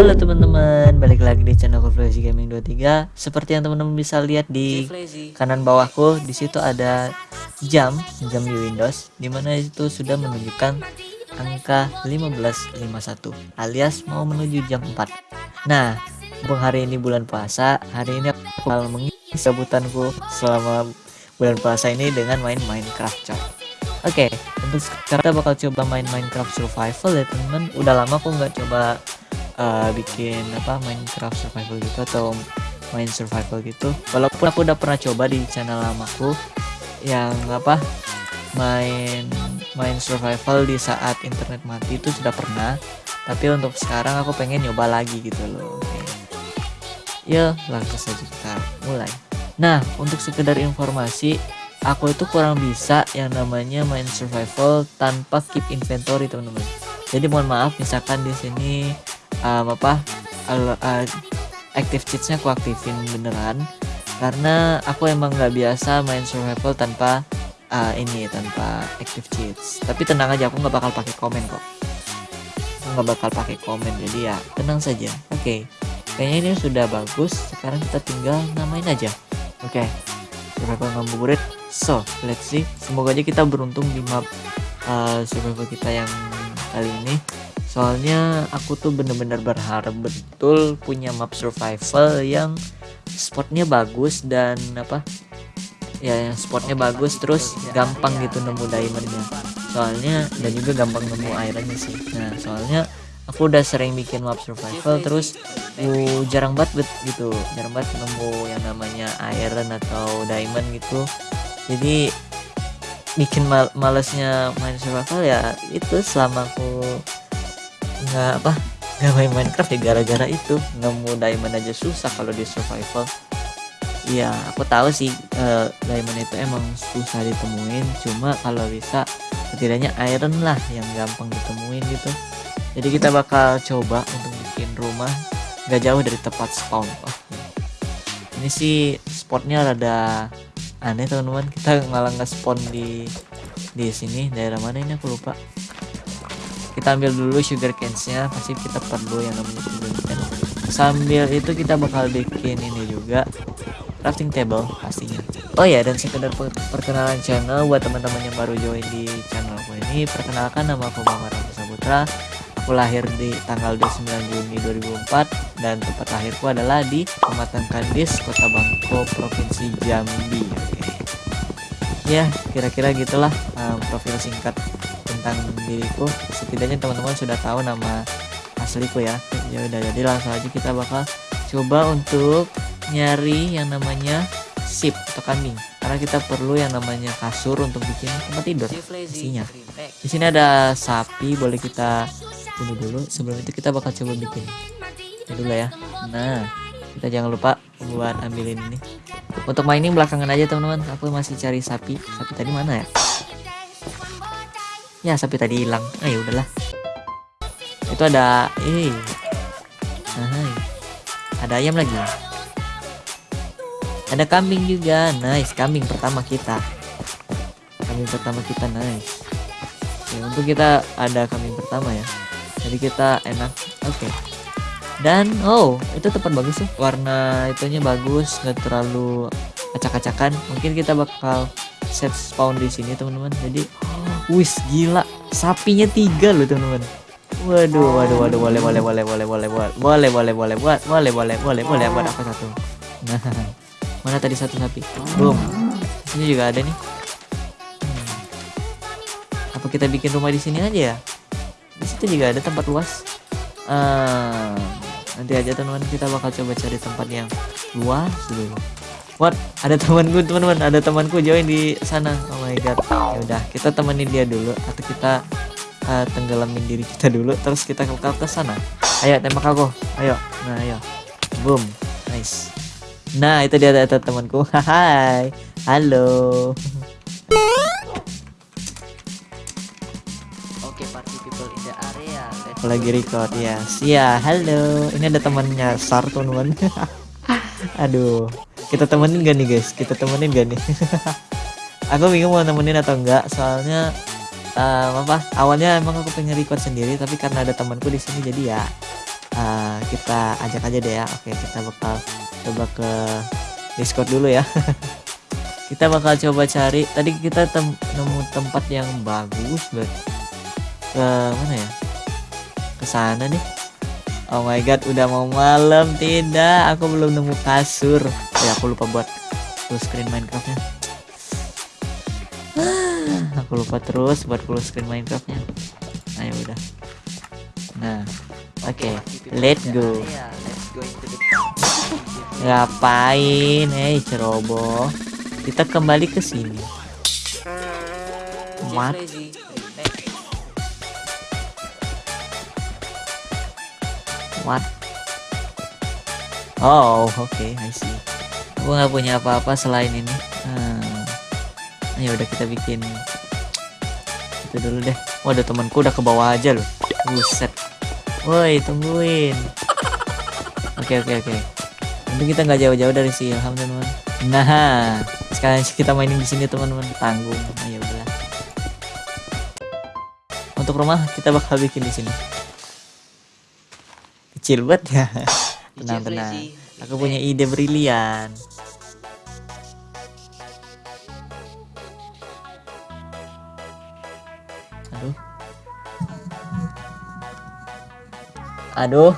Halo teman-teman, balik lagi di channel Flazy Gaming 23. Seperti yang teman-teman bisa lihat di kanan bawahku, di situ ada jam, jam di Windows, di mana itu sudah menunjukkan angka 1551 alias mau menuju jam 4. Nah, berhubung hari ini bulan puasa, hari ini aku bakal mengisi sebutanku selama bulan puasa ini dengan main Minecraft coy. Oke, untuk sekarang kita bakal coba main Minecraft Survival ya teman-teman. Udah lama aku nggak coba uh, bikin apa Minecraft survival gitu atau main survival gitu. Walaupun aku udah pernah coba di channel lamaku yang apa main main survival di saat internet mati itu sudah pernah. Tapi untuk sekarang aku pengen nyoba lagi gitu loh. Ya langsung saja kita mulai. Nah untuk sekedar informasi aku itu kurang bisa yang namanya main survival tanpa keep inventory teman-teman. Jadi mohon maaf misalkan di sini um, apa uh, active cheatsnya aku aktifin beneran. Karena aku emang nggak biasa main survival tanpa uh, ini tanpa active cheats. Tapi tenang aja aku nggak bakal pakai komen kok. Aku nggak bakal pakai komen jadi ya tenang saja. Oke okay. kayaknya ini sudah bagus. Sekarang kita tinggal namain aja. Oke okay. survival ngabuburit. So let's see. Semoga aja kita beruntung di map uh, survival kita yang kali ini soalnya aku tuh bener-bener berharap betul punya map survival yang spotnya bagus dan apa ya yang spotnya bagus terus gampang gitu nemu diamondnya. Soalnya dan juga gampang nemu ironnya sih. Nah soalnya aku udah sering bikin map survival terus uh, jarang banget gitu. Jarang banget nemu yang namanya iron atau diamond gitu. Jadi bikin mal malesnya main survival ya itu selama aku nggak apa nggak main Minecraft ya gara-gara itu nemu diamond aja susah kalau di survival Iya, aku tahu sih uh, diamond itu emang susah ditemuin. Cuma kalau bisa setidaknya iron lah yang gampang ditemuin gitu. Jadi kita bakal coba untuk bikin rumah nggak jauh dari tempat spawn. Oh, ini sih spotnya rada aneh teman-teman. Kita malah nggak spawn di di sini daerah mana ini aku lupa kita ambil dulu sugar canesnya pasti kita perlu yang namanya sugar cane. Sambil itu kita bakal bikin ini juga crafting table pastinya. Oh ya dan sekedar perkenalan channel buat teman-teman yang baru join di channel aku ini perkenalkan nama aku Muhammad Ramzi Saputra. Aku lahir di tanggal 29 Juni 2004 dan tempat lahirku adalah di Kecamatan Kandis Kota Bangko Provinsi Jambi. Ya kira-kira gitulah um, profil singkat tentang diriku. Setidaknya teman-teman sudah tahu nama asliku ya. Ya udah jadi langsung aja kita bakal coba untuk nyari yang namanya sip atau kambing. Karena kita perlu yang namanya kasur untuk bikin tempat tidur isinya. Di sini ada sapi boleh kita bunuh dulu. Sebelum itu kita bakal coba bikin ini dulu ya. Nah kita jangan lupa buat ambilin ini. Untuk mainin belakangan aja teman-teman. Aku masih cari sapi. Sapi tadi mana ya ya sapi tadi hilang. Ah ya udahlah. Itu ada eh. Nah, ada ayam lagi. Ada kambing juga. Nice kambing pertama kita. Kambing pertama kita nice. Oke, untuk kita ada kambing pertama ya. Jadi kita enak. Oke. Okay. dan oh itu tempat bagus sih warna itunya bagus nggak terlalu acak-acakan. Mungkin kita bakal set spawn di sini teman-teman. Jadi Wis gila, sapinya tiga loh teman-teman. Waduh, waduh, waduh, boleh, boleh, boleh, boleh, boleh, boleh, boleh, boleh, boleh, buat, boleh, boleh, boleh, boleh, buat apa satu? Nah, mana tadi satu sapi? Boom. Sini juga ada nih. Hmm. Apa kita bikin rumah di sini aja ya? Di situ juga ada tempat luas. Uh, nanti aja teman-teman kita bakal coba cari tempat yang luas dulu. What? Ada temanku, teman-teman. Ada temanku join di sana. Oh my god. Ya udah, kita temenin dia dulu atau kita uh, tenggelamin diri kita dulu terus kita ke ke sana. Ayo tembak aku. Ayo. Nah, ayo. Boom. Nice. Nah, itu dia ada temanku. Hai. Halo. Oke, party people in the area. Aku lagi record ya. Yes. Ya, halo. Ini ada temannya Sar, teman-teman. Aduh kita temenin gak nih guys? Kita temenin gak nih? Aku bingung mau temenin atau enggak soalnya um, apa awalnya emang aku pengen record sendiri tapi karena ada temanku di sini jadi ya uh, kita ajak aja deh ya. Oke kita bakal coba ke discord dulu ya. Kita bakal coba cari tadi kita tem nemu tempat yang bagus banget ke mana ya? Ke sana nih. Oh my god udah mau malam. Tidak aku belum nemu kasur ya aku lupa buat full screen Minecraftnya. Aku lupa terus buat full screen Minecraftnya. Ayo udah. Nah oke. Okay, let's go. Ngapain? Eh ceroboh. Kita kembali ke sini. What what oh oke okay, I see aku nggak punya apa-apa selain ini. Hmm. ayo udah kita bikin. Itu dulu deh. Waduh temanku udah ke bawah aja loh. Buset. Woi tungguin. Oke okay, oke okay, oke. Okay. Nanti kita nggak jauh-jauh dari si Ilham teman-teman nah sekalian kita mainin di sini teman-teman. Tanggung. Ayo udah. Untuk rumah kita bakal bikin di sini. Kecil banget ya. Tenang tenang aku punya ide brilian. Aduh. Aduh.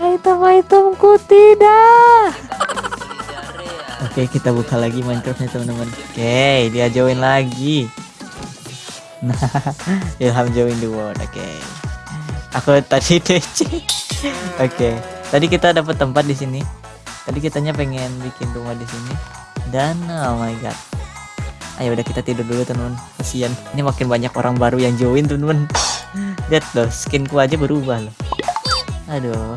Item-itemku tidak. Oke kita buka lagi Minecraftnya teman-teman. Oke dia join lagi Ilham join the world Oke Aku tadi DC Oke Tadi kita dapat tempat di sini. Tadi kitanya pengen bikin rumah di sini. Dan oh my god. Ayo udah kita tidur dulu teman-teman. Kasian. Ini makin banyak orang baru yang join teman-teman. Lihat loh skinku aja berubah loh. Aduh.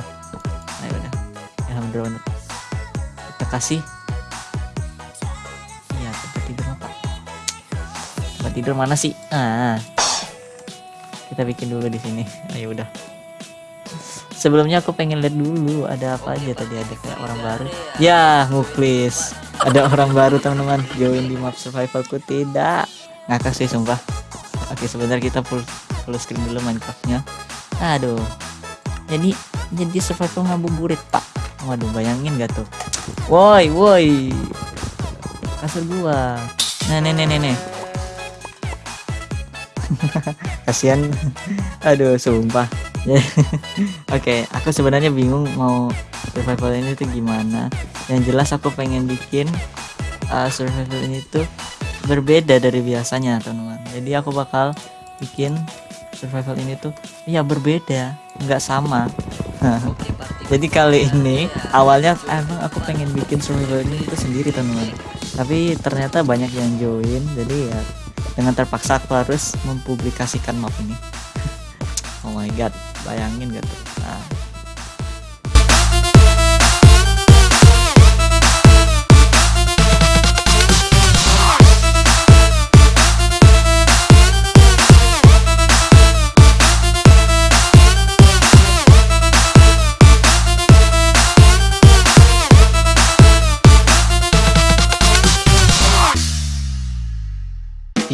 Ayo udah. Alhamdulillah. Kita kasih tidur mana sih? Ah. Kita bikin dulu di sini. Ayo udah. Sebelumnya aku pengen lihat dulu ada apa aja tadi ada kayak orang baru. Ya, muklis. Ada orang baru teman-teman join di map survivalku tidak. Ngakak sih sumpah. Oke, sebentar kita full full screen dulu Minecraftnya. Aduh. Jadi jadi survival ngabuburit, Pak. Waduh, bayangin gak tuh? Woi, woi. Kasur gua. Nah, nih, nih, nih, nih. kasihan aduh sumpah. Oke okay, aku sebenarnya bingung mau survival ini tuh gimana. Yang jelas aku pengen bikin uh, survival ini tuh berbeda dari biasanya teman-teman. Jadi aku bakal bikin survival ini tuh ya berbeda nggak sama. Jadi kali ini awalnya emang aku pengen bikin survival ini tuh sendiri teman-teman. Tapi ternyata banyak yang join jadi ya dengan terpaksa aku harus mempublikasikan map ini. Oh my god bayangin gak tuh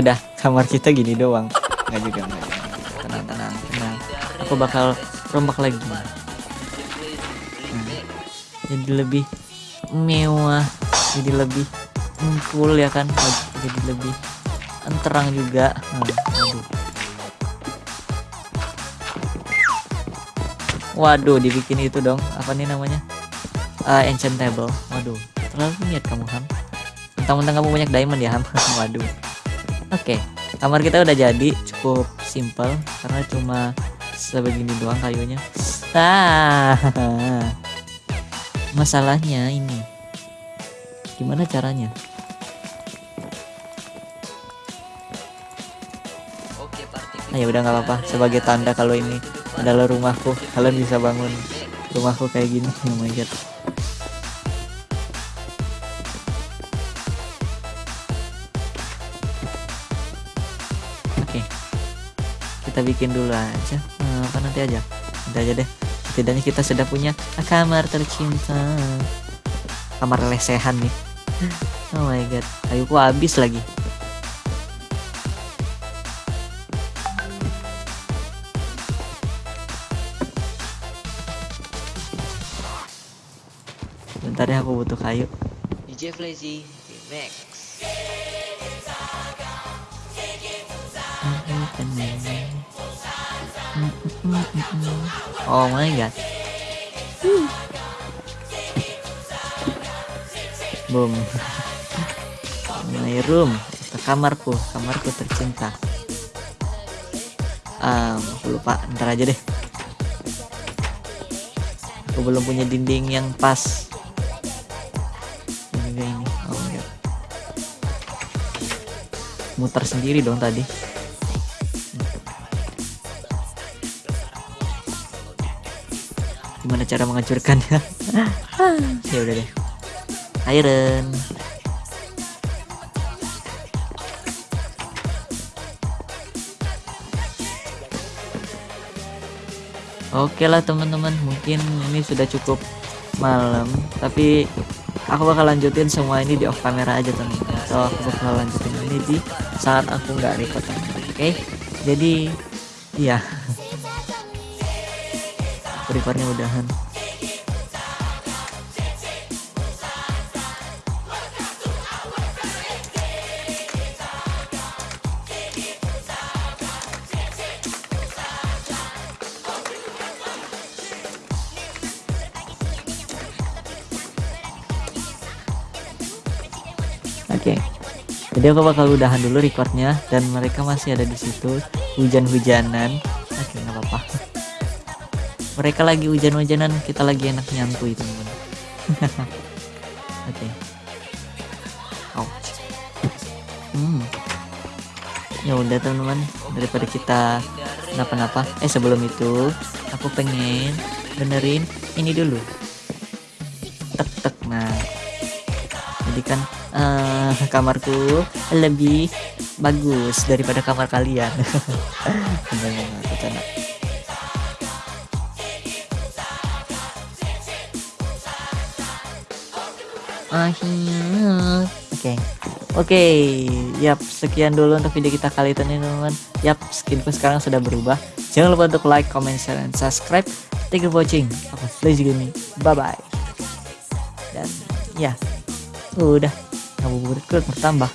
udah kamar kita gini doang. Nggak juga nggak juga. Tenang tenang tenang. Aku bakal rombak lagi. Nah, jadi lebih mewah jadi lebih cool ya kan? Jadi lebih terang juga. Nah, aduh waduh dibikin itu dong. Apa nih namanya? Uh, enchantable. Waduh terlalu niat kamu ham. Mentang-mentang kamu banyak diamond ya ham. Waduh oke okay. kamar kita udah jadi cukup simple karena cuma sebegini doang kayunya. Ah masalahnya ini gimana caranya? Nah, ya udah nggak apa-apa. Sebagai tanda kalau ini adalah rumahku kalian bisa bangun rumahku kayak gini. Oh my god oke. Kita bikin dulu aja. Nah, apa nanti aja? Nanti aja deh. Setidaknya kita sudah punya kamar tercinta. Kamar lesehan nih. Oh my god. Kayuku habis lagi. Bentar ya aku butuh kayu. DJ Flazy Max. Oh my god. Boom. My room, kamarku, kamarku tercinta. Um, aku lupa, ntar aja deh. Aku belum punya dinding yang pas. Ini ini. Oh my god. Muter sendiri dong tadi. Cara menghancurkannya? ya udah deh. Iron. Oke lah teman-teman, mungkin ini sudah cukup malam, tapi aku bakal lanjutin semua ini di off camera aja teman-teman. So aku bakal lanjutin ini di saat aku nggak record. Oke, jadi iya, recordnya udahan. Oke. Jadi aku bakal udahan dulu recordnya dan mereka masih ada di situ hujan-hujanan. Mereka lagi hujan-hujanan, kita lagi enak nyantui teman-teman. Oke. Ouch. Hmm. Ya udah teman-teman, daripada kita kenapa-napa. Eh sebelum itu, aku pengen benerin ini dulu. Tek tek nah. Jadi kan uh, kamarku lebih bagus daripada kamar kalian. Oke, oke, yap, sekian dulu untuk video kita kali ini teman-teman. Yap, skinku sekarang sudah berubah. Jangan lupa untuk like, comment, share, dan subscribe. Thank you for watching. Aku Flash Gaming. Bye bye. Dan ya, udah ngabuburit bertambah